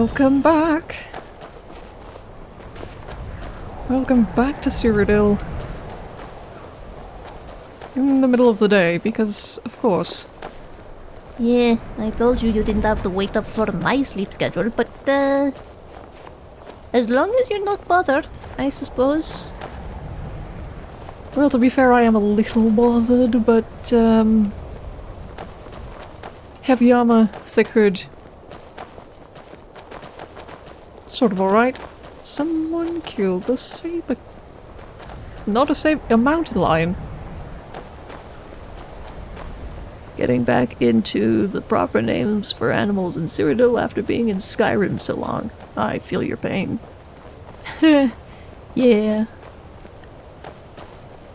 Welcome back. Welcome back to Cyrodiil. In the middle of the day, because of course. Yeah, I told you you didn't have to wait up for my sleep schedule, but uh... As long as you're not bothered, I suppose. Well, to be fair, I am a little bothered, but, um... Heavy armor, thick hood. Sort of alright. Someone killed a saber... Not a saber... a mountain lion. Getting back into the proper names for animals in Cyrodiil after being in Skyrim so long. I feel your pain. yeah.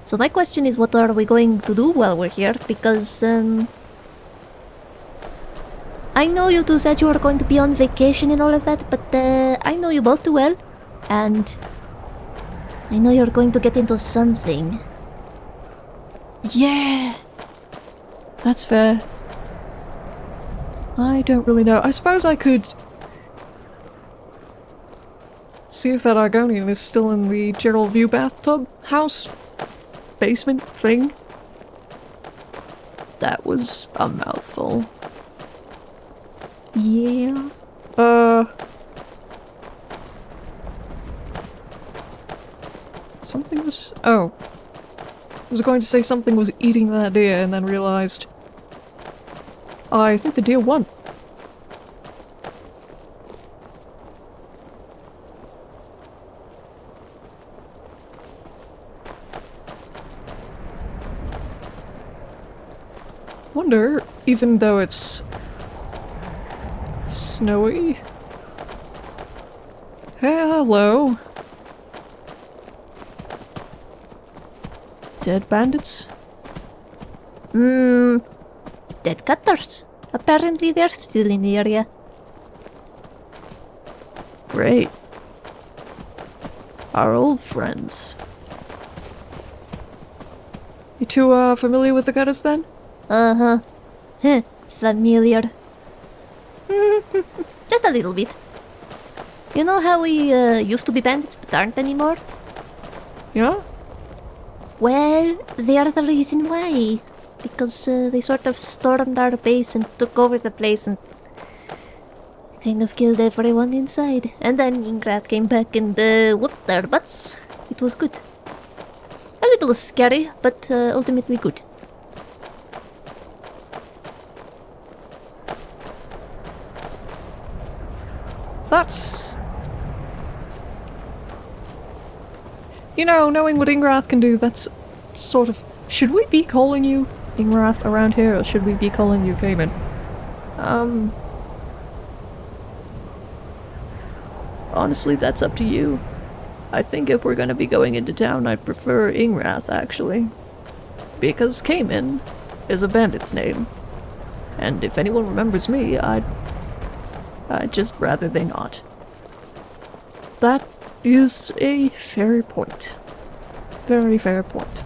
So my question is what are we going to do while we're here? Because, um... I know you two said you were going to be on vacation and all of that, but uh, I know you both too well. And I know you're going to get into something. Yeah! That's fair. I don't really know. I suppose I could see if that Argonian is still in the general View bathtub house basement thing. That was a mouthful. Yeah. Uh. Something was. Oh. I was going to say something was eating that deer and then realized. I think the deer won. Wonder, even though it's snowy. Hello. Dead bandits? Hmm. Dead cutters. Apparently they're still in the area. Great. Our old friends. You two uh, familiar with the cutters then? Uh-huh. Huh. Familiar. Little bit. You know how we uh, used to be bandits but aren't anymore? Yeah? Well, they are the reason why. Because uh, they sort of stormed our base and took over the place and kind of killed everyone inside. And then Ingrath came back and uh, whooped their butts. It was good. A little scary, but uh, ultimately good. That's... You know, knowing what Ingrath can do, that's sort of... Should we be calling you Ingrath around here, or should we be calling you Cayman? Um... Honestly, that's up to you. I think if we're gonna be going into town, I'd prefer Ingrath, actually. Because Cayman is a bandit's name. And if anyone remembers me, I'd I'd just rather they not. That is a fair point. Very fair point.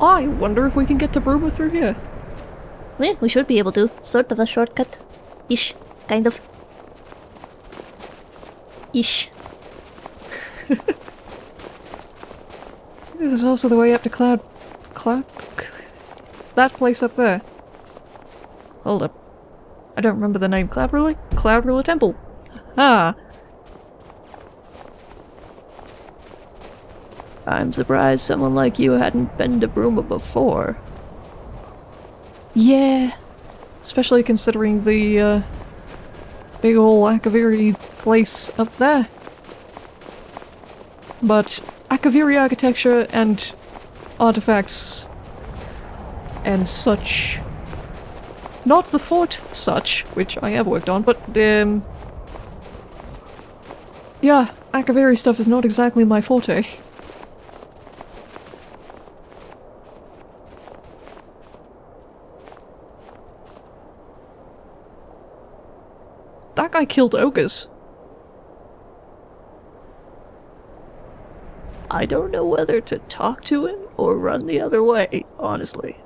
I wonder if we can get to Bruma through here. Yeah, we should be able to. Sort of a shortcut. Ish. Kind of. Ish. There's also the way up to Cloud... Cloud... That place up there. Hold up. I don't remember the name. Cloud Ruler? Cloud Ruler Temple. Ah. I'm surprised someone like you hadn't been to Bruma before. Yeah. Especially considering the, uh, big ol' Akaviri place up there. But Akaviri architecture and artifacts and such. Not the fort such, which I have worked on, but um Yeah, Akaviri stuff is not exactly my forte. That guy killed ogres. I don't know whether to talk to him or run the other way, honestly.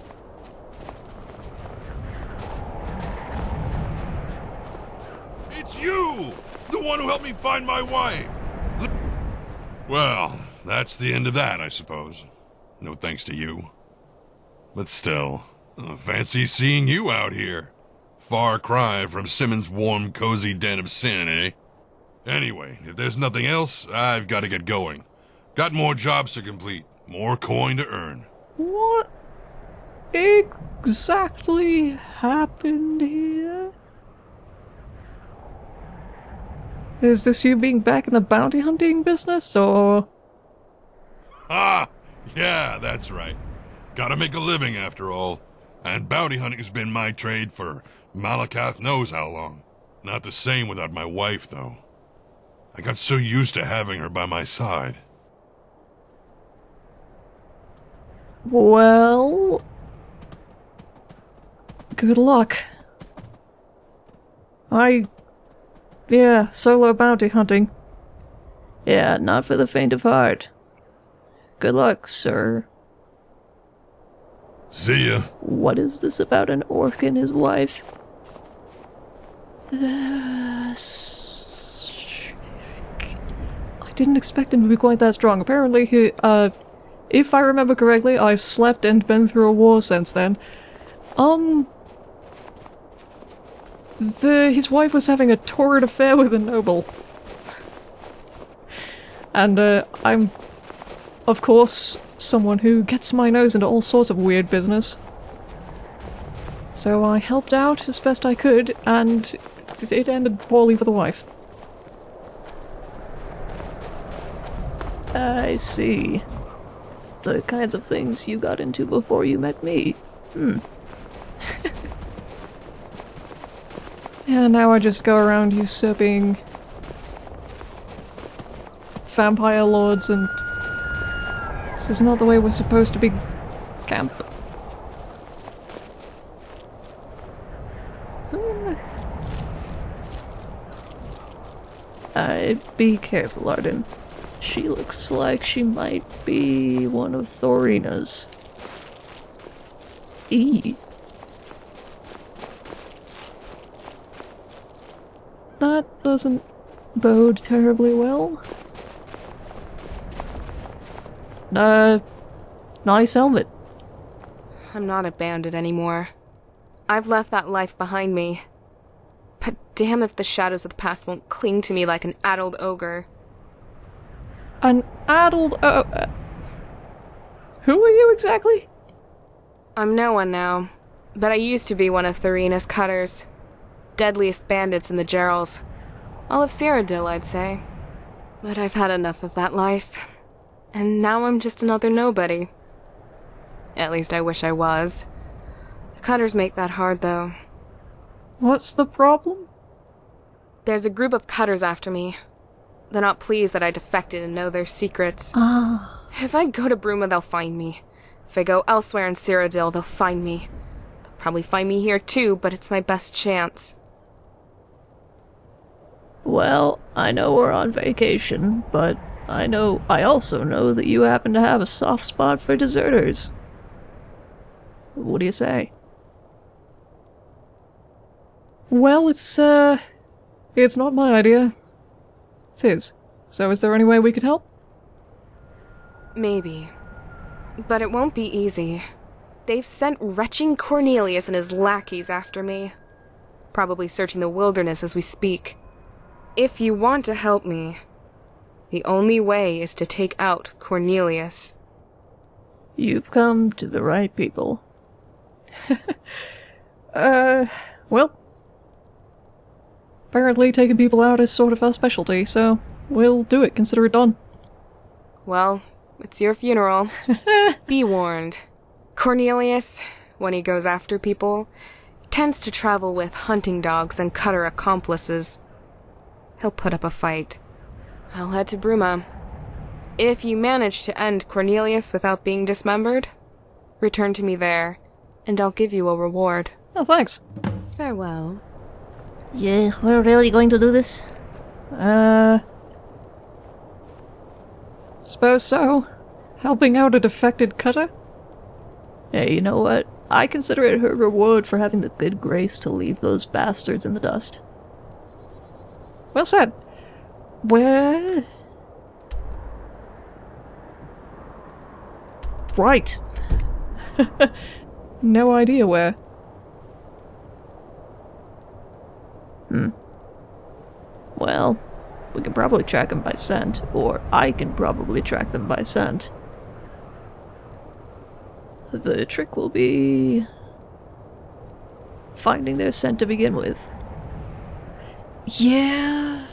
you! One who helped me find my wife! Well, that's the end of that, I suppose. No thanks to you. But still, fancy seeing you out here. Far cry from Simmons' warm, cozy den of sin, eh? Anyway, if there's nothing else, I've got to get going. Got more jobs to complete, more coin to earn. What exactly happened here? Is this you being back in the bounty hunting business, or. Ah, yeah, that's right. Gotta make a living after all. And bounty hunting's been my trade for Malacath knows how long. Not the same without my wife, though. I got so used to having her by my side. Well. Good luck. I. Yeah, solo bounty hunting. Yeah, not for the faint of heart. Good luck, sir. See ya. What is this about an orc and his wife? I didn't expect him to be quite that strong. Apparently, he, uh, if I remember correctly, I've slept and been through a war since then. Um, the his wife was having a torrid affair with a noble, and uh, I'm, of course, someone who gets my nose into all sorts of weird business. So I helped out as best I could, and it ended poorly for the wife. I see. The kinds of things you got into before you met me. Hmm. yeah, now I just go around usurping vampire lords and this is not the way we're supposed to be camp. I'd be careful, Arden. She looks like she might be one of Thorina's. E. That doesn't bode terribly well. Uh, nice helmet. I'm not a bandit anymore. I've left that life behind me. But damn if the shadows of the past won't cling to me like an addled ogre. An addled. Uh, uh, who are you exactly? I'm no one now, but I used to be one of Thorina's cutters. Deadliest bandits in the Jeralls. All of Cyrodiil, I'd say. But I've had enough of that life. And now I'm just another nobody. At least I wish I was. The cutters make that hard, though. What's the problem? There's a group of cutters after me. They're not pleased that I defected and know their secrets. Ah. If I go to Bruma, they'll find me. If I go elsewhere in Cyrodiil, they'll find me. They'll probably find me here too, but it's my best chance. Well, I know we're on vacation, but I know I also know that you happen to have a soft spot for deserters. What do you say? Well, it's uh it's not my idea. It's his. So is there any way we could help? Maybe. But it won't be easy. They've sent retching Cornelius and his lackeys after me. Probably searching the wilderness as we speak. If you want to help me, the only way is to take out Cornelius. You've come to the right people. uh, well. Apparently taking people out is sort of our specialty, so we'll do it, consider it done. Well, it's your funeral. Be warned. Cornelius, when he goes after people, tends to travel with hunting dogs and cutter accomplices. He'll put up a fight. I'll head to Bruma. If you manage to end Cornelius without being dismembered, return to me there, and I'll give you a reward. Oh, thanks. Farewell. Yeah, we're really going to do this? Uh. Suppose so. Helping out a defected cutter? Hey, you know what? I consider it her reward for having the good grace to leave those bastards in the dust. Well said. Where? Right. no idea where. Hmm. Well, we can probably track them by scent, or I can probably track them by scent. The trick will be finding their scent to begin with. Yeah.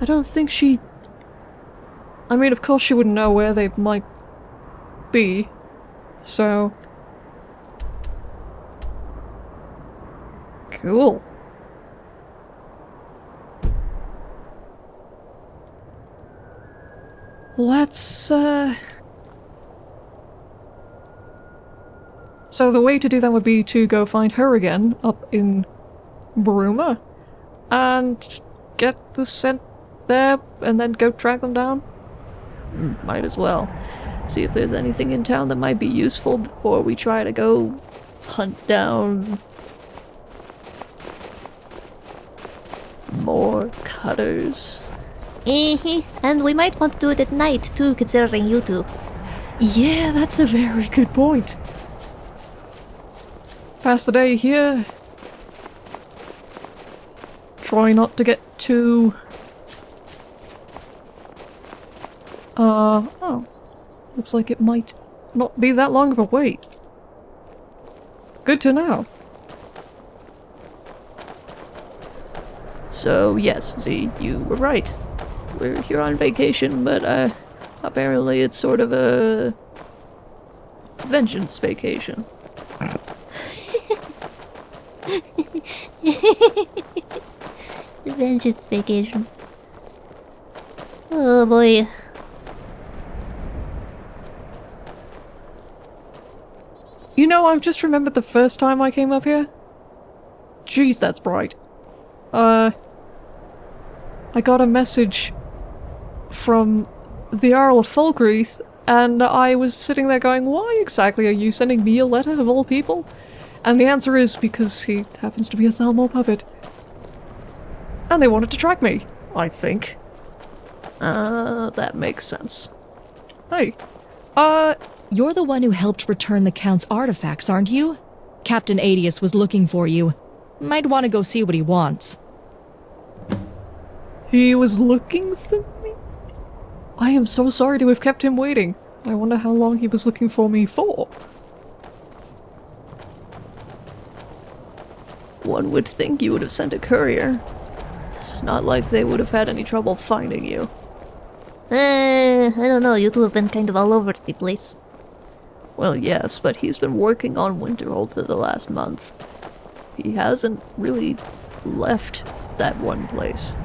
I don't think she... I mean, of course she wouldn't know where they might be, so... Cool. Let's, uh... So the way to do that would be to go find her again, up in Bruma, and get the scent there, and then go track them down? Might as well. See if there's anything in town that might be useful before we try to go hunt down more cutters. And we might want to do it at night too, considering you two. Yeah, that's a very good point. Pass the day here. Try not to get too... Uh, oh. Looks like it might not be that long of a wait. Good to know. So, yes, Z, you were right. We're here on vacation, but, uh, apparently it's sort of a... vengeance vacation. Vengeance vacation. Oh boy. You know, I've just remembered the first time I came up here. Jeez, that's bright. Uh... I got a message from the Earl of Falkreath, and I was sitting there going, why exactly are you sending me a letter of all people? And the answer is because he happens to be a Thalmor puppet. And they wanted to track me, I think. Uh, that makes sense. Hey, uh, You're the one who helped return the Count's artifacts, aren't you? Captain Adius was looking for you. Might want to go see what he wants. he was looking for me? I am so sorry to have kept him waiting. I wonder how long he was looking for me for. One would think you would have sent a courier. It's not like they would have had any trouble finding you. Uh, I don't know, you two have been kind of all over the place. Well, yes, but he's been working on Winterhold for the last month. He hasn't really left that one place.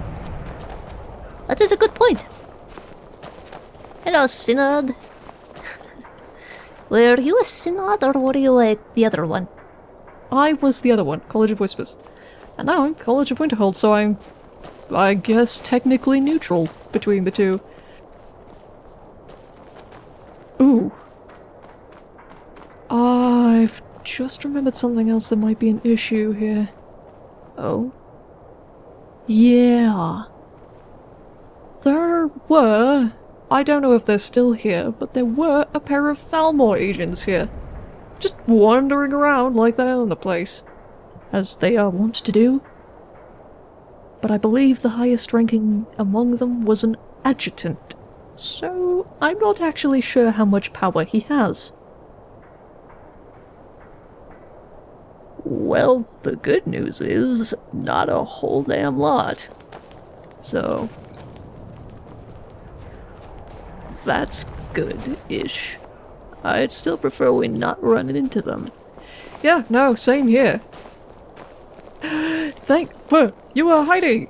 That is a good point. Hello, Synod. Were you a Synod or were you like the other one? I was the other one, College of Whispers. And now I'm College of Winterhold, so I'm, I guess, technically neutral between the two. Ooh. I've just remembered something else that might be an issue here. Oh? Yeah. There were, I don't know if they're still here, but there were a pair of Thalmor agents here. Just wandering around like they own the place. As they are wont to do. But I believe the highest ranking among them was an adjutant. So I'm not actually sure how much power he has. Well, the good news is not a whole damn lot. So that's good-ish. I'd still prefer we not run into them. Yeah, no, same here. Thank- whoa, you are Heidi!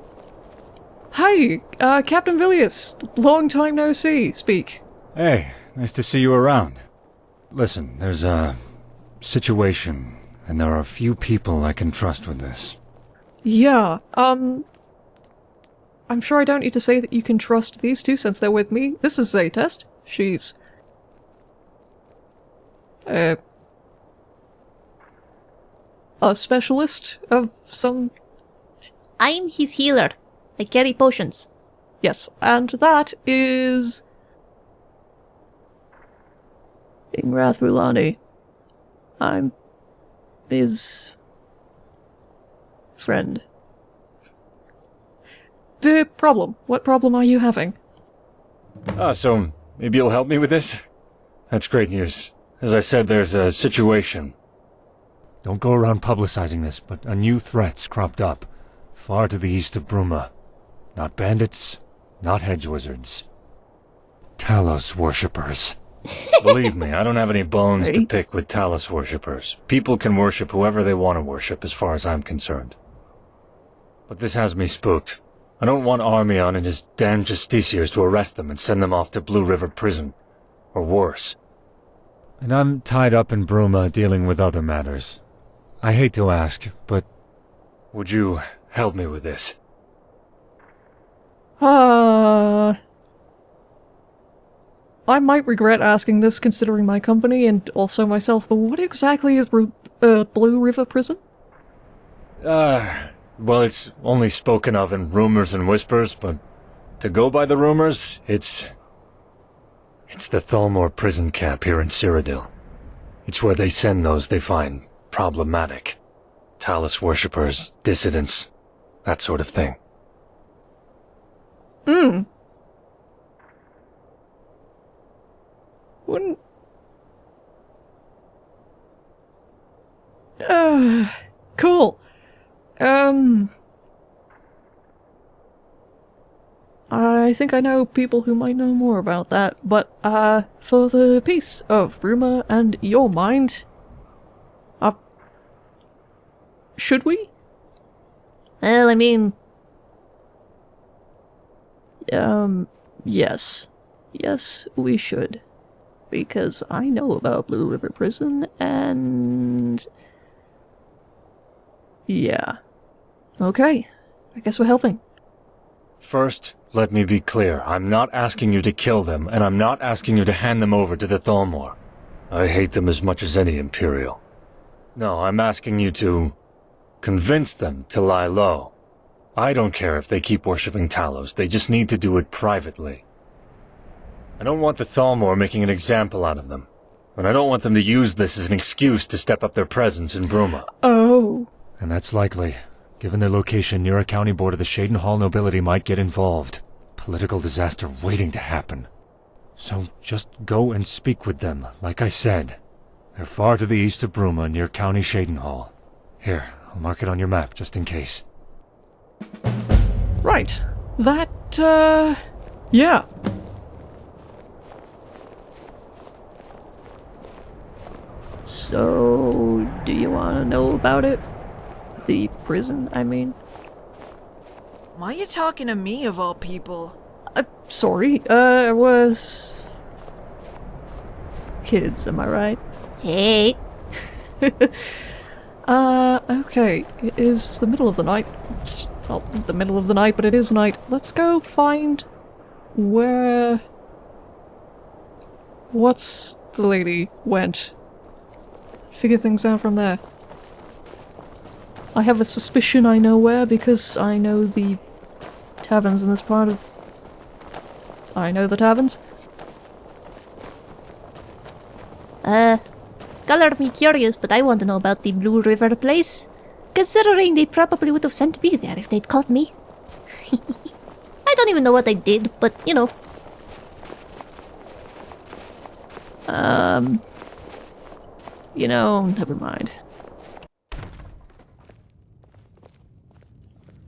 Hi, uh, Captain Villius. Long time no see, speak. Hey, nice to see you around. Listen, there's a situation, and there are a few people I can trust with this. Yeah, um... I'm sure I don't need to say that you can trust these two since they're with me. This is a test. She's... Uh... A specialist of some... I'm his healer. I carry potions. Yes, and that is. Ingrath Rulani. I'm his friend. The problem. What problem are you having? Ah, so maybe you'll help me with this? That's great news. As I said, there's a situation. Don't go around publicizing this, but a new threat's cropped up. Far to the east of Bruma. Not bandits, not hedge wizards. Talos worshippers. Believe me, I don't have any bones to pick with Talos worshippers. People can worship whoever they want to worship, as far as I'm concerned. But this has me spooked. I don't want Armion and his damned justiciars to arrest them and send them off to Blue River Prison. Or worse. And I'm tied up in Bruma dealing with other matters. I hate to ask, but would you help me with this? Uh. I might regret asking this considering my company and also myself, but what exactly is Ru- uh, Blue River Prison? Uh, well, it's only spoken of in rumors and whispers, but to go by the rumors, it's... It's the Thalmor prison camp here in Cyrodiil. It's where they send those they find problematic. Talos worshippers, dissidents, that sort of thing. Hmm. Wouldn't. Uh, cool. Um. I think I know people who might know more about that, but, uh, for the peace of Bruma and your mind, uh, should we? Well, I mean, Um, yes. Yes, we should. Because I know about Blue River Prison, and... Yeah. Okay. I guess we're helping. First, let me be clear. I'm not asking you to kill them, and I'm not asking you to hand them over to the Thalmor. I hate them as much as any Imperial. No, I'm asking you to... convince them to lie low. I don't care if they keep worshipping Talos, they just need to do it privately. I don't want the Thalmor making an example out of them. And I don't want them to use this as an excuse to step up their presence in Bruma. Oh. And that's likely. Given their location near a county board of the Cheydinhal nobility might get involved. Political disaster waiting to happen. So just go and speak with them, like I said. They're far to the east of Bruma, near County Cheydinhal. Here, I'll mark it on your map, just in case. Right. That, uh... Yeah. So, do you want to know about it? The prison, I mean. Why are you talking to me of all people? Uh, sorry, uh, it was... Kids, am I right? hey, Uh, okay. It is the middle of the night. It's not the middle of the night, but it is night. Let's go find where... What's the lady went. Figure things out from there. I have a suspicion I know where because I know the taverns in this part of... I know the taverns. uh, color me curious, but I want to know about the Blue River place. Considering they probably would have sent me there if they'd caught me. I don't even know what I did, but you know. Um... You know, never mind.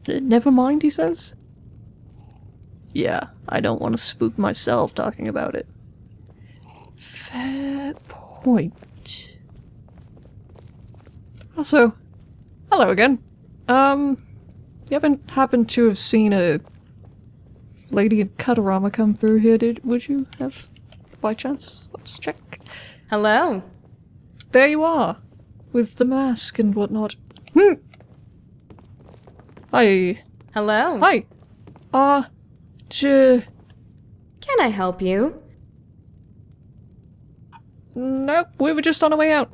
Never mind, he says? Yeah, I don't want to spook myself talking about it. Fair point. Also, hello again. Um, you haven't happened to have seen a lady in Katarama come through here, did would you have by chance? Let's check. Hello. There you are, with the mask and whatnot. Hmm. Hi. Hello. Hi. Uh, j- Can I help you? nope, we were just on our way out.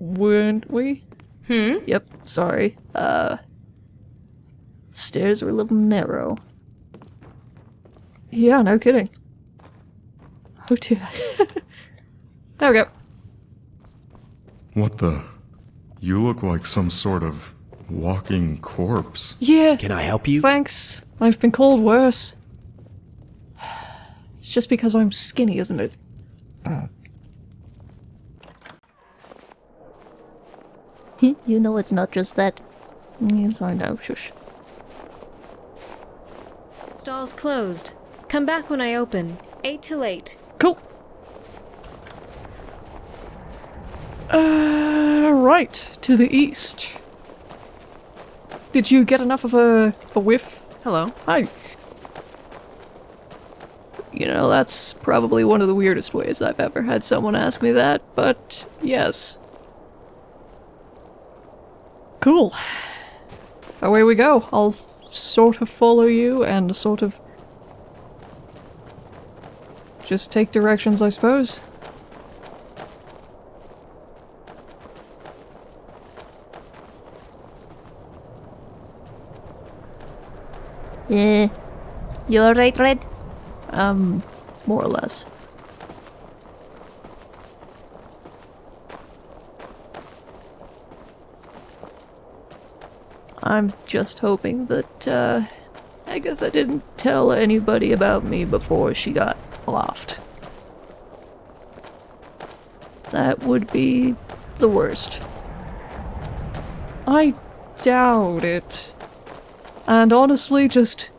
Weren't we? Hmm? Yep, sorry. Uh, Stairs are a little narrow. Yeah, no kidding. Oh dear. there we go. What the? You look like some sort of walking corpse. Yeah. Can I help you? Thanks. I've been called worse. It's just because I'm skinny, isn't it? you know it's not just that. Yes, I know. Shush. Stall's closed. Come back when I open. 8 till 8. Cool. Uh, right, to the east. Did you get enough of a, a whiff? Hello. Hi. You know, that's probably one of the weirdest ways I've ever had someone ask me that, but yes. Cool. Away we go. I'll sort of follow you and sort of just take directions, I suppose. Yeah. You alright, Red? Um, more or less. I'm just hoping that, uh, Agatha didn't tell anybody about me before she got offed. That would be the worst. I doubt it. And honestly, just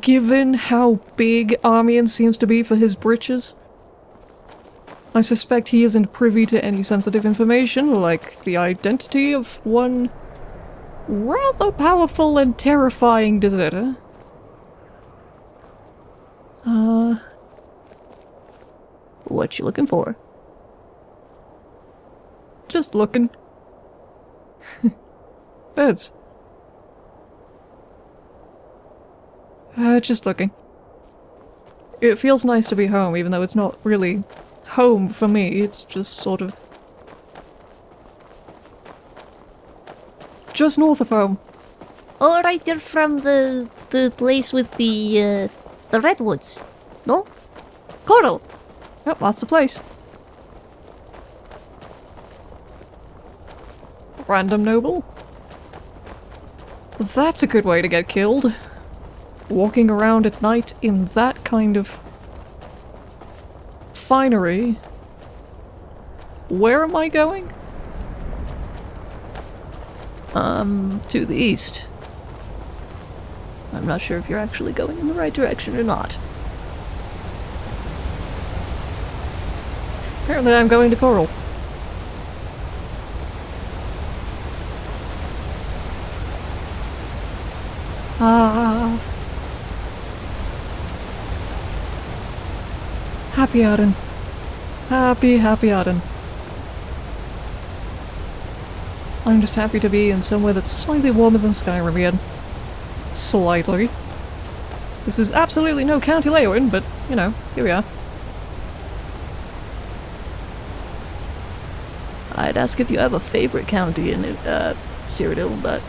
given how big Armian seems to be for his britches, I suspect he isn't privy to any sensitive information, like the identity of one rather powerful and terrifying deserter. Uh... What you looking for? Just looking. Birds. Uh, just looking. It feels nice to be home, even though it's not really home for me. It's just sort of... Just north of home. Alright, you're from the the place with the uh, the redwoods. No? Chorrol! Yep, that's the place. Random noble? That's a good way to get killed. Walking around at night in that kind of finery. Where am I going? Um, to the east. I'm not sure if you're actually going in the right direction or not. Apparently I'm going to Chorrol. Ah. Happy Arden. Happy, happy Arden. I'm just happy to be in somewhere that's slightly warmer than Skyrim again. Slightly. This is absolutely no County Leyawiin, but, you know, here we are. I'd ask if you have a favorite county in uh, Cyrodiil, but...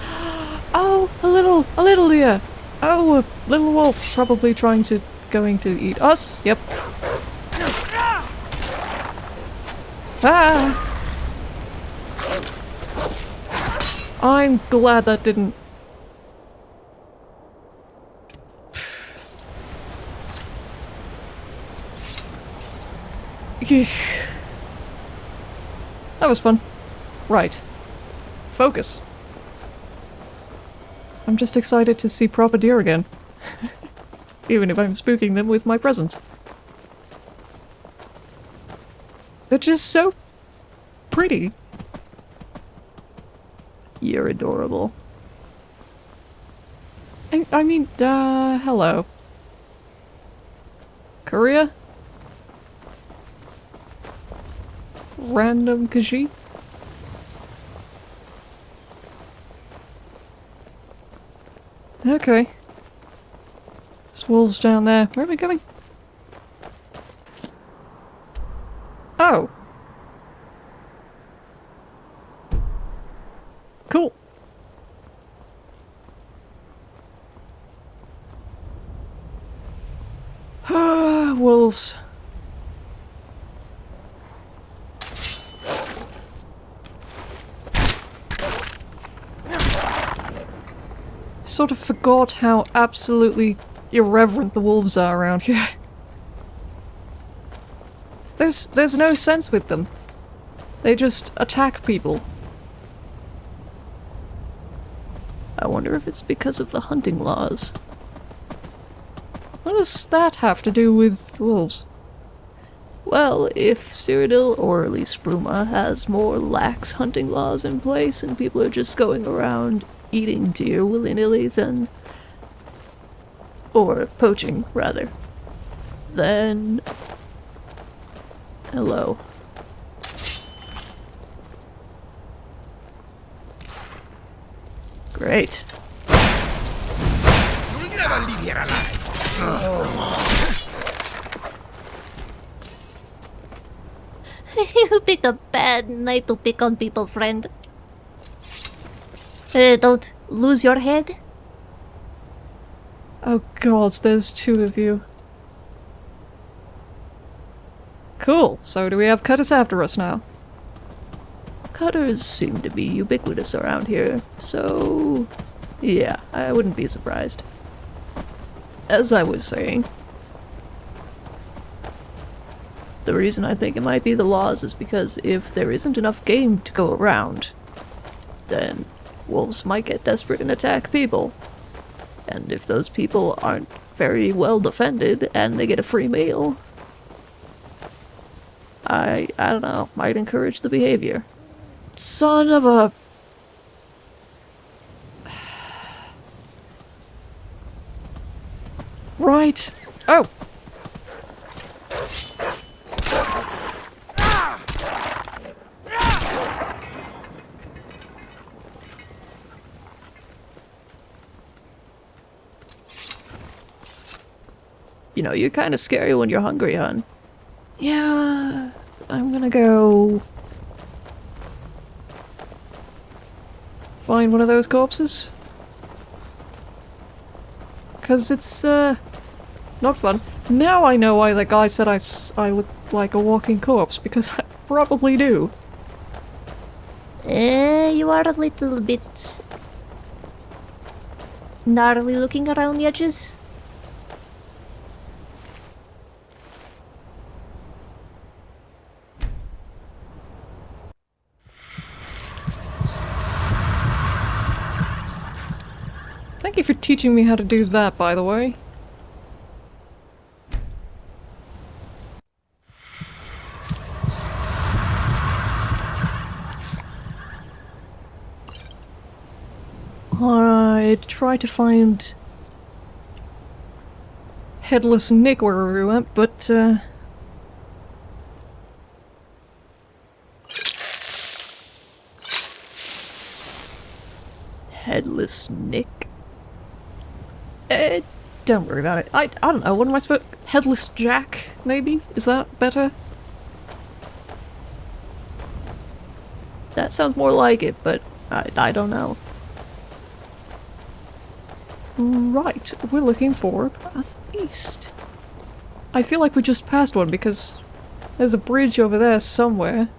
Oh, a little, a little deer! Oh, a little wolf, probably trying to, going to eat us, yep. Ah! I'm glad that didn't... That was fun. Right. Focus. I'm just excited to see proper deer again. Even if I'm spooking them with my presence. They're just so pretty. You're adorable. I, I mean, uh, hello. Korea? Random Khajiit? Okay. There's wolves down there. Where are we going? Oh. Cool. Ah, wolves. Sort of forgot how absolutely irreverent the wolves are around here. There's there's no sense with them. They just attack people. Wonder if it's because of the hunting laws. What does that have to do with wolves? Well, if Cyrodiil, or at least Bruma, has more lax hunting laws in place and people are just going around eating deer willy-nilly, then... Or poaching, rather. Then... Hello. Great. You'll here alive. you picked a bad night to pick on people, friend. Uh, don't lose your head. Oh god, there's two of you. Cool, so do we have cutters after us now? Cutters seem to be ubiquitous around here, so... Yeah, I wouldn't be surprised. As I was saying, the reason I think it might be the laws is because if there isn't enough game to go around, then wolves might get desperate and attack people. And if those people aren't very well defended and they get a free meal, I, I don't know, might encourage the behavior. Son of a... Right. Oh. You know, you're kind of scary when you're hungry, hon. Yeah, I'm gonna go... Find one of those corpses? Because it's, uh, not fun. Now I know why that guy said I, I look like a walking corpse, because I probably do. Eh, you are a little bit... gnarly looking around the edges. Thank you for teaching me how to do that, by the way. I tried to find Headless Nick wherever we went, but uh, Headless Nick. Eh, don't worry about it. I, I don't know, what am I supposed- Headless Jack, maybe? Is that better? That sounds more like it, but I, I don't know. Right, we're looking for a Path East. I feel like we just passed one because there's a bridge over there somewhere.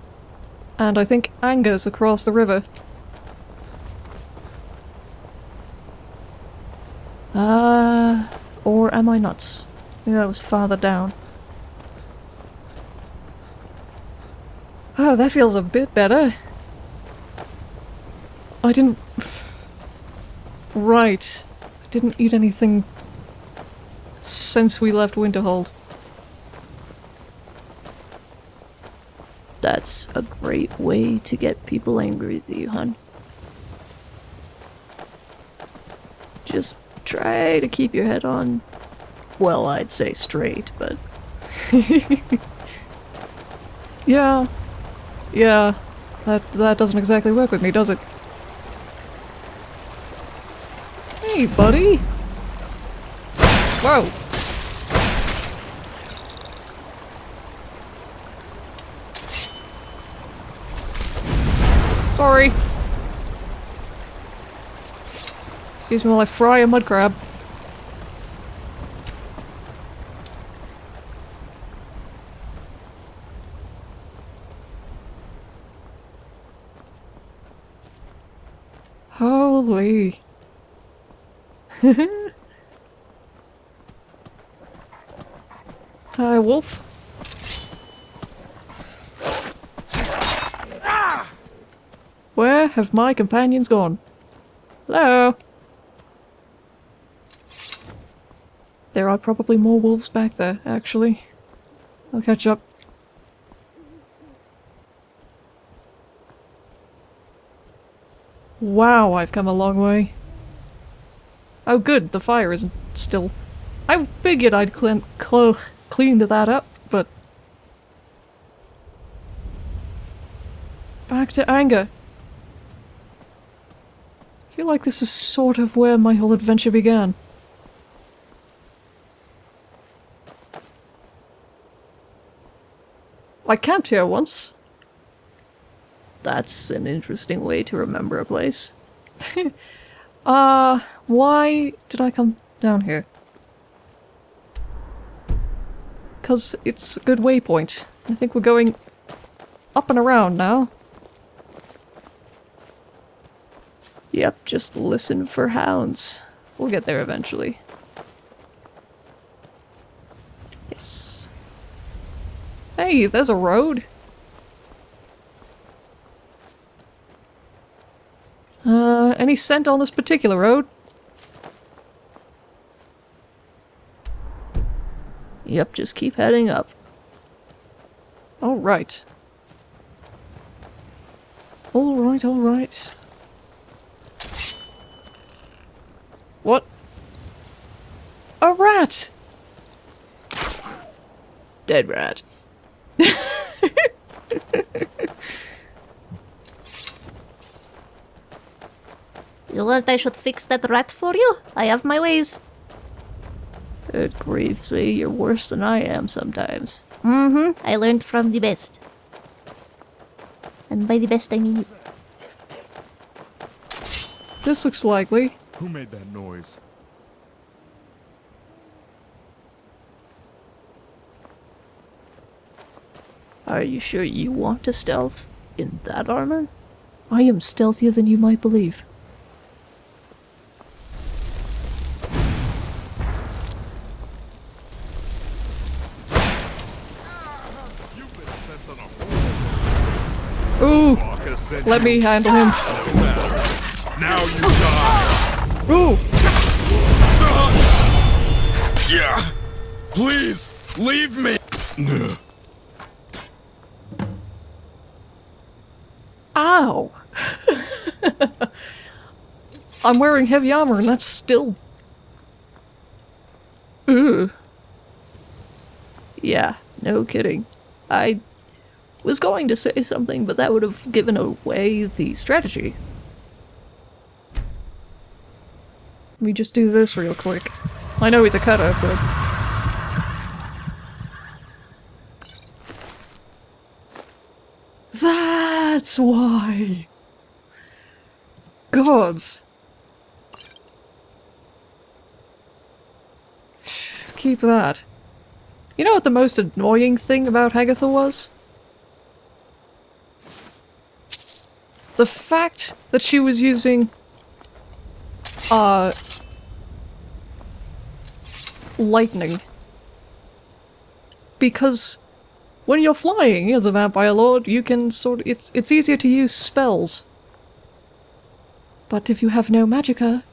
And I think Anger's across the river. Uh, or am I nuts? Maybe that was farther down. Oh, that feels a bit better. I didn't... Right. Didn't eat anything since we left Winterhold. That's a great way to get people angry with you, hun. Just try to keep your head on, well, I'd say straight, but... yeah. Yeah. That, that doesn't exactly work with me, does it? Hey, buddy! Whoa! Sorry! Excuse me while I fry a mud crab. Hi, wolf. Where have my companions gone? Hello? There are probably more wolves back there, actually. I'll catch up. Wow, I've come a long way. Oh good, the fire isn't still... I figured I'd clean, cl cleaned that up, but... Back to anger. I feel like this is sort of where my whole adventure began. I camped here once. That's an interesting way to remember a place. uh, why did I come down here? Because it's a good waypoint. I think we're going up and around now. Yep, just listen for hounds. We'll get there eventually. Yes. Hey, there's a road. Uh, any scent on this particular road? Yep, just keep heading up. Alright. Alright, alright. What? A rat! Dead rat. You want I should fix that rat for you? I have my ways. Good grief, see, you're worse than I am sometimes. Mm-hmm. I learned from the best. And by the best I mean you. This looks likely. Who made that noise? Are you sure you want to stealth in that armor? I am stealthier than you might believe. Let me handle him. Now you die. Ooh! Yeah. Please leave me. Ow! I'm wearing heavy armor and that's still... Ooh. Yeah, no kidding. I was going to say something, but that would have given away the strategy. Let me just do this real quick. I know he's a cutter, but... That's why! Gods! Keep that. You know what the most annoying thing about Hagatha was? The fact that she was using... Uh... Lightning. Because when you're flying as a vampire lord, you can sort of, it's it's easier to use spells. But if you have no magicka,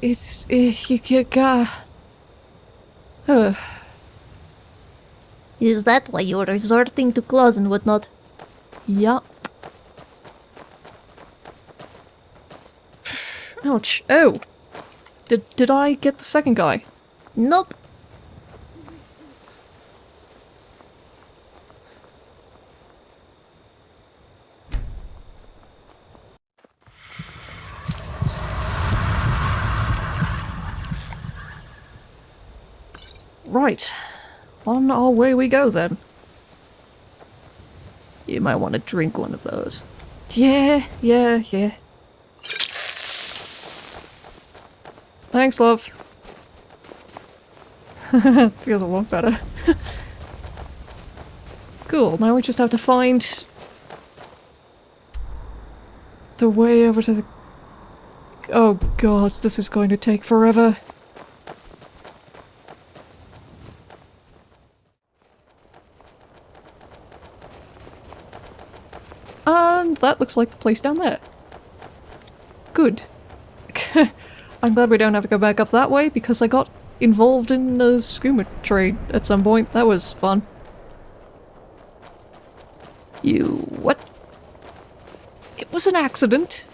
it's uh, you uh. Is that why you're resorting to claws and whatnot? Yup. Ouch. Oh! Did, did I get the second guy? Nope. Right. On our way we go then. You might want to drink one of those. Yeah, yeah, yeah. Thanks, love. Feels a lot better. cool, now we just have to find the way over to the oh god, this is going to take forever. And that looks like the place down there. Good. I'm glad we don't have to go back up that way because I got involved in a skooma trade at some point. That was fun. You... what? It was an accident.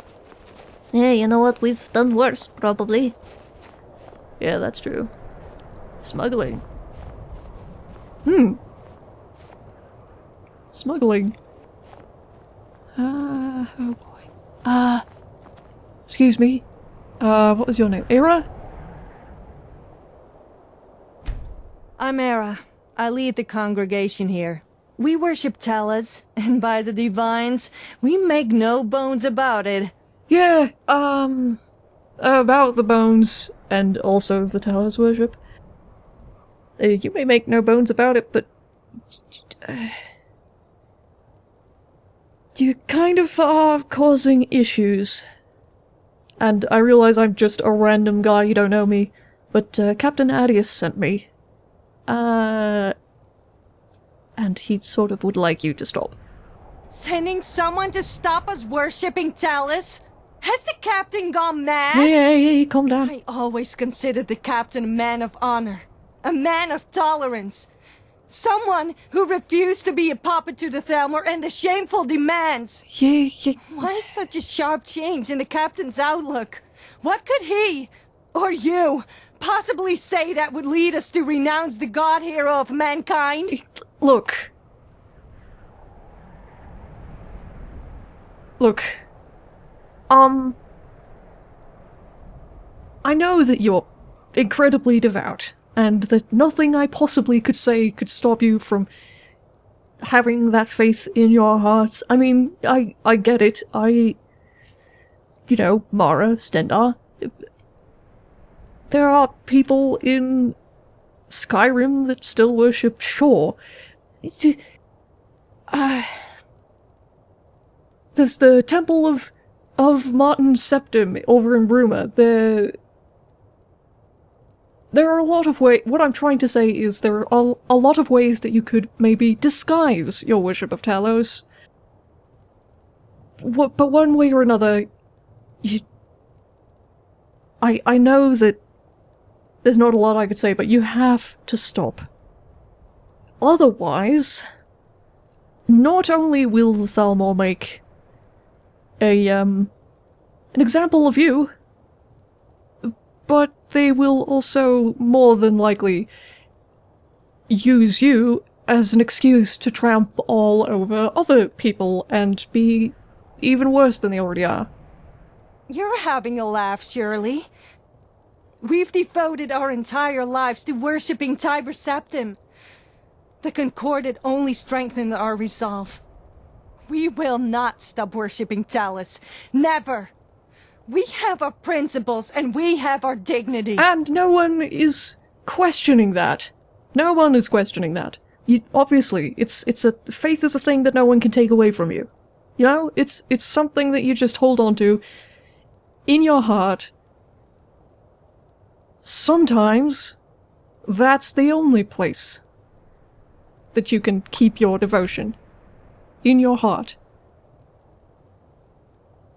Yeah, you know what? We've done worse, probably. Yeah, that's true. Smuggling. Hmm. Smuggling. Ah, oh boy. Uh, excuse me. Uh, what was your name? Era? I'm Era. I lead the congregation here. We worship Talos, and by the divines, we make no bones about it. Yeah, um, about the bones and also the Talos worship. Uh, you may make no bones about it, but uh, you kind of are causing issues. And I realize I'm just a random guy, you don't know me, but uh, Captain Adius sent me. Uh, and he sort of would like you to stop. Sending someone to stop us worshipping Talos? Has the captain gone mad? Yeah, yeah, yeah, calm down. I always considered the captain a man of honor, a man of tolerance. Someone who refused to be a puppet to the Thalmor and the shameful demands. Yeah, yeah. Why such a sharp change in the captain's outlook? What could he, or you, possibly say that would lead us to renounce the god hero of mankind? Look. Look. Um. I know that you're incredibly devout, and that nothing I possibly could say could stop you from having that faith in your hearts. I mean, I I get it. I you know, Mara, Stendarr. There are people in Skyrim that still worship Shor. Uh, there's the Temple of of Martin Septim over in Bruma. There, there are a lot of ways. What I'm trying to say is there are a, lot of ways that you could maybe disguise your worship of Talos. What, but one way or another, you. I I know that there's not a lot I could say, but you have to stop. Otherwise, not only will the Thalmor make a, um, an example of you, but they will also more than likely use you as an excuse to tramp all over other people and be even worse than they already are. You're having a laugh, Shirley. We've devoted our entire lives to worshipping Tiber Septim. The Concordat only strengthened our resolve. We will not stop worshipping Talos. Never! We have our principles and we have our dignity. And no one is questioning that. No one is questioning that. You, obviously, it's it's a faith is a thing that no one can take away from you. You know, it's it's something that you just hold on to in your heart. Sometimes that's the only place that you can keep your devotion. In your heart.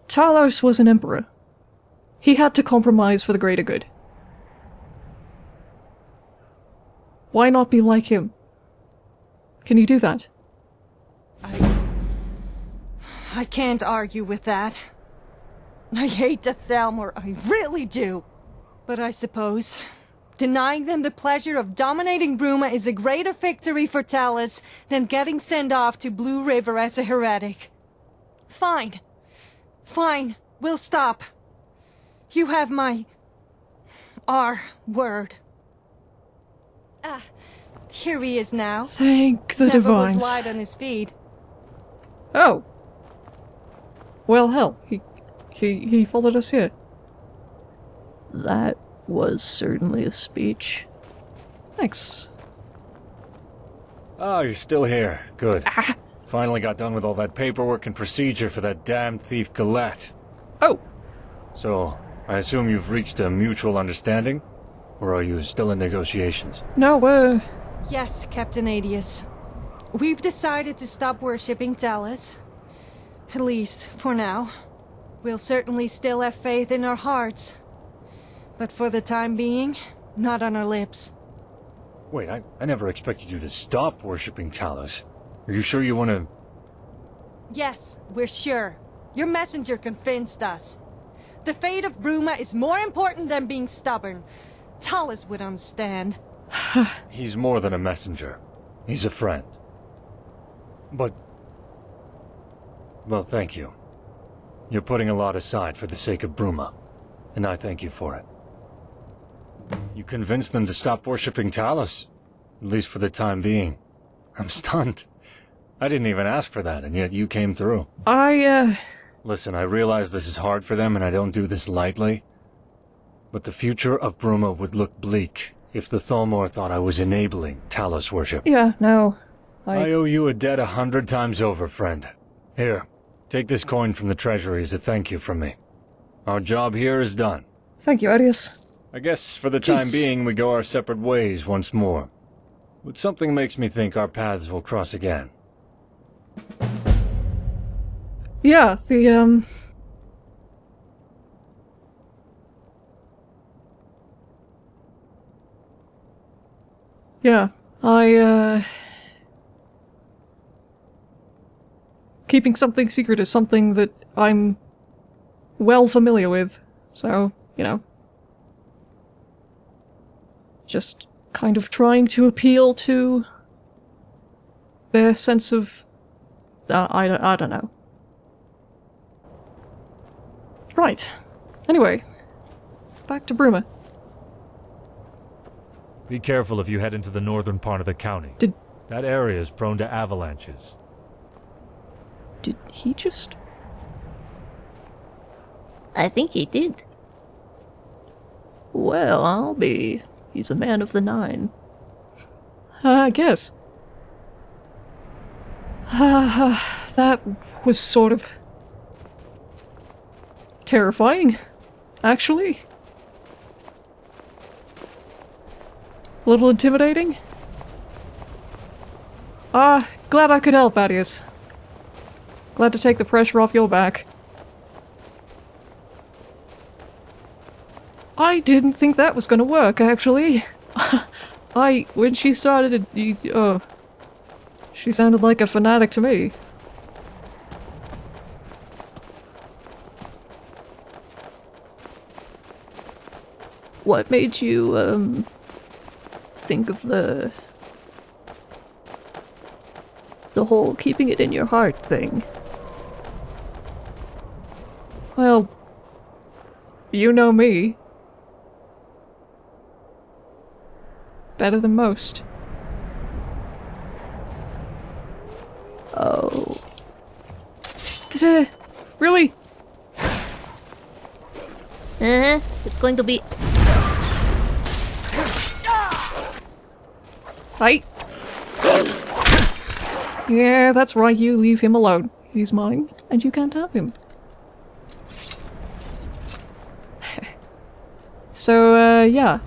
Talos was an emperor. He had to compromise for the greater good. Why not be like him? Can you do that? I... I can't argue with that. I hate the Thalmor, I really do. But I suppose denying them the pleasure of dominating Bruma is a greater victory for Talos than getting sent off to Blue River as a heretic. Fine. Fine. We'll stop. You have my... our word. Ah, here he is now. Thank the Never divines. was light on his feet. Oh. Well, hell, he, he, he followed us here. That was certainly a speech. Thanks. Oh, you're still here. Good. Finally got done with all that paperwork and procedure for that damn thief Galat. Oh. So, I assume you've reached a mutual understanding? Or are you still in negotiations? No, uh, Yes, Captain Adius. We've decided to stop worshipping Talos. At least, for now. We'll certainly still have faith in our hearts. But for the time being, not on our lips. Wait, I, I never expected you to stop worshipping Talos. Are you sure you want to... Yes, we're sure. Your messenger convinced us. The fate of Bruma is more important than being stubborn. Talos would understand. He's more than a messenger. He's a friend. But... Well, thank you. You're putting a lot aside for the sake of Bruma, and I thank you for it. You convinced them to stop worshipping Talos, at least for the time being. I'm stunned. I didn't even ask for that, and yet you came through. I, uh... Listen, I realize this is hard for them, and I don't do this lightly. But the future of Bruma would look bleak if the Thalmor thought I was enabling Talos worship. Yeah, no. I... I owe you a debt a hundred times over, friend. Here, take this coin from the treasury as a thank you from me. Our job here is done. Thank you, Adius. I guess for the time Jeez. being we go our separate ways once more. But something makes me think our paths will cross again. Yeah, the, um... Yeah, I, uh... Keeping something secret is something that I'm well familiar with, so, you know. Just kind of trying to appeal to their sense of... Uh, I, I don't know. Right. Anyway, back to Bruma. Be careful if you head into the northern part of the county. Did- That area is prone to avalanches. Did he just... I think he did. Well, I'll be. He's a man of the nine. Uh, I guess. Ah, that was sort of... terrifying, actually. A little intimidating. Ah, glad I could help, Adius. Glad to take the pressure off your back. I didn't think that was gonna work, actually. I, when she started, uh, she sounded like a fanatic to me. What made you, um, think of the... the whole keeping it in your heart thing? Well, you know me. Better than most. Oh. Really? Uh-huh. It's going to be... Right? Yeah, that's right, you leave him alone. He's mine, and you can't have him. so, uh, yeah.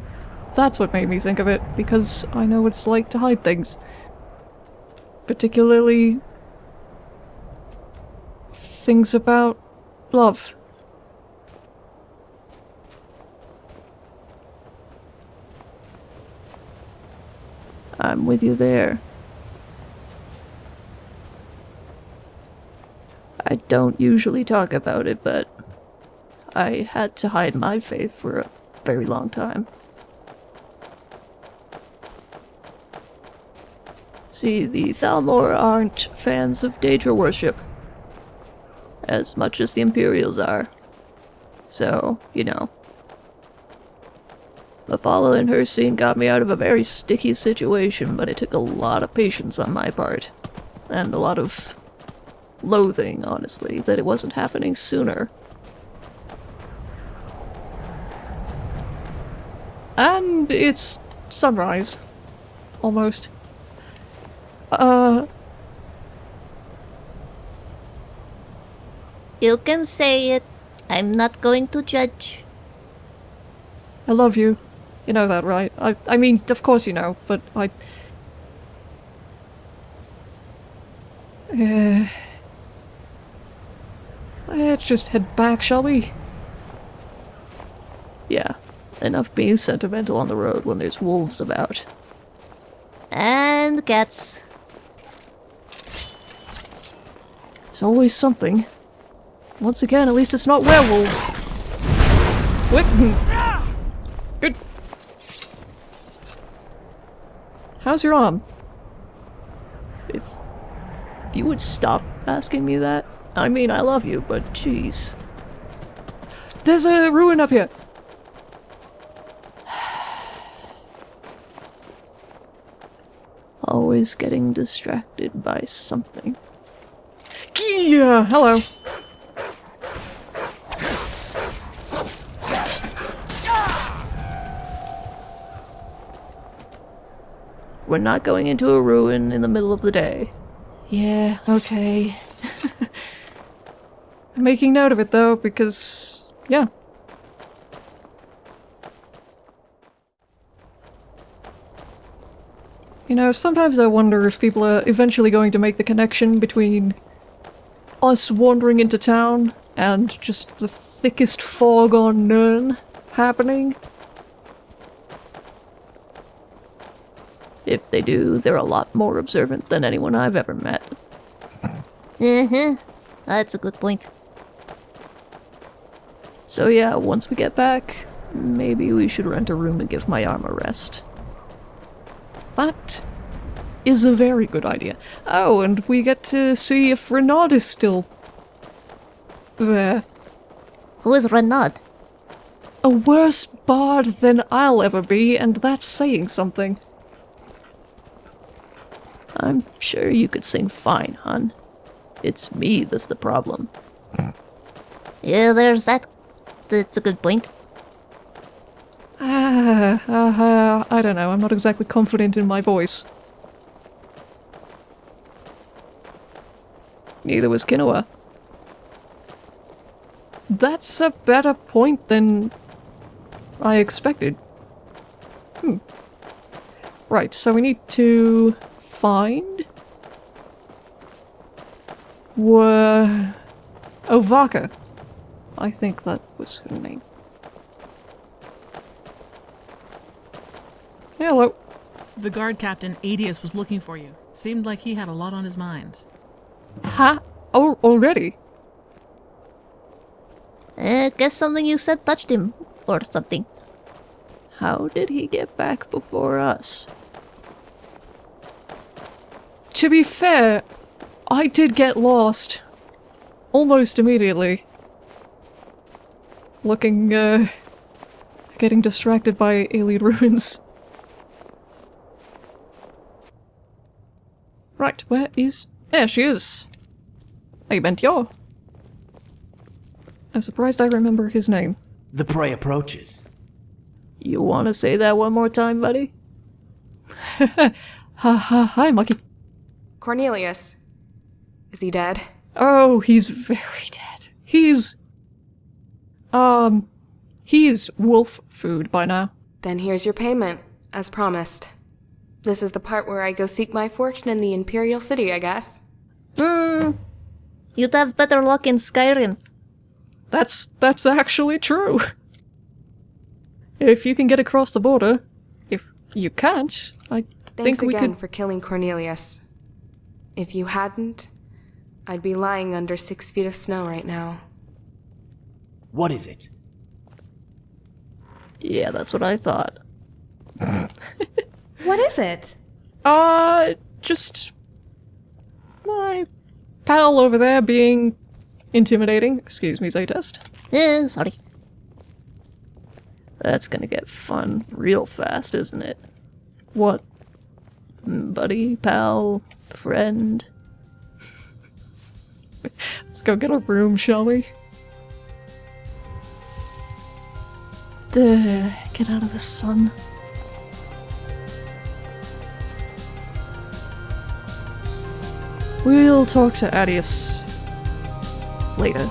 That's what made me think of it, because I know what it's like to hide things. Particularly... things about love. I'm with you there. I don't usually talk about it, but I had to hide my faith for a very long time. See, the Thalmor aren't fans of Daedra worship. As much as the Imperials are. So, you know. Mephala following her scene got me out of a very sticky situation, but it took a lot of patience on my part. And a lot of loathing, honestly, that it wasn't happening sooner. And it's sunrise. Almost. Uh, You can say it. I'm not going to judge. I love you. You know that, right? I, I mean, of course you know, but I... Uh, let's just head back, shall we? Yeah, enough being sentimental on the road when there's wolves about. And cats. It's always something. Once again, at least it's not werewolves. What? How's your arm? If if you would stop asking me that. I mean, I love you, but jeez. There's a ruin up here. Always getting distracted by something. Yeah, hello. We're not going into a ruin in the middle of the day. Yeah, okay. I'm making note of it though, because, yeah. You know, sometimes I wonder if people are eventually going to make the connection between us wandering into town and just the thickest fog on Nirn happening. If they do, they're a lot more observant than anyone I've ever met. Uh-huh. That's a good point. So yeah, once we get back, maybe we should rent a room and give my arm a rest. That is a very good idea. Oh, and we get to see if Renaud is still there. Who is Renaud? A worse bard than I'll ever be, and that's saying something. I'm sure you could sing fine, hon. It's me that's the problem. Yeah, there's that. That's a good point. Ah, uh, uh, I don't know. I'm not exactly confident in my voice. Neither was Kinoa. That's a better point than I expected. Hmm. Right, so we need to find... Were... Ovaka. I think that was her name. Hello. The guard captain, Adius, was looking for you. Seemed like he had a lot on his mind. Ha? Oh, already? Uh, guess something you said touched him. Or something. How did he get back before us? To be fair, I did get lost. Almost immediately. Looking, uh... Getting distracted by alien ruins. Right, where is... There she is! I meant yo. I'm surprised I remember his name. The prey approaches. You want to say that one more time, buddy? ha ha, hi, Mucky. Cornelius. Is he dead? Oh, he's very dead. He's... Um... He's wolf food by now. Then here's your payment, as promised. This is the part where I go seek my fortune in the Imperial City, I guess. Hmm. You'd have better luck in Skyrim. That's that's actually true. If you can get across the border, if you can't, I Thanks think we again could. for killing Cornelius. If you hadn't, I'd be lying under six feet of snow right now. What is it? Yeah, that's what I thought. What is it? Uh, just my pal over there being intimidating. Excuse me, Zaytest. Eh, sorry. That's gonna get fun real fast, isn't it? What? Mm, Buddy, pal, friend? Let's go get a room, shall we? Duh, get out of the sun. We'll talk to Adius later.